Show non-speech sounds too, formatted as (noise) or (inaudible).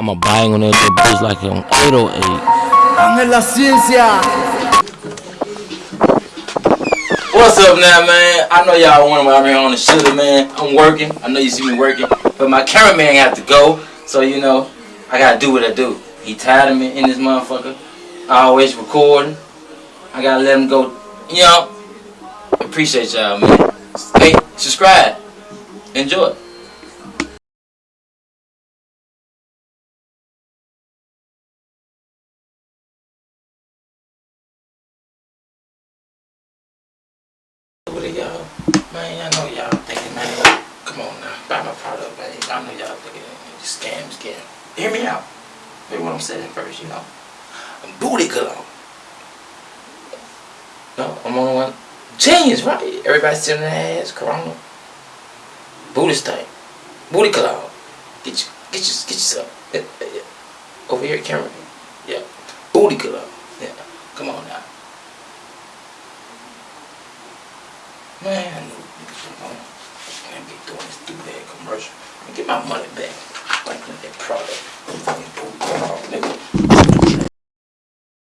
I'ma bang on that little bitch like on 808. Ángel Ciencia. What's up now, man? I know y'all want me out here on the shooter, man. I'm working. I know you see me working. But my cameraman have to go. So, you know, I gotta do what I do. He tired of me in this motherfucker. I always recording. I gotta let him go. You know, appreciate y'all, man. Hey, subscribe. Enjoy. What are y'all? Man, I know y'all thinking, man, come on now, buy my product, man. I know y'all thinking, scam, scam. Hear me out. Hear what I'm saying first, you know. I'm booty cologne. No, I'm on one. Genius, right? Everybody sitting their ass, corona. Booty stank. Booty cologne. Get you, get you, get yourself. (laughs) Over here, camera. Yeah. Booty cologne. Yeah. Come on now. Man, I gonna gonna be doing this stupid commercial. Get my money back. Like that product.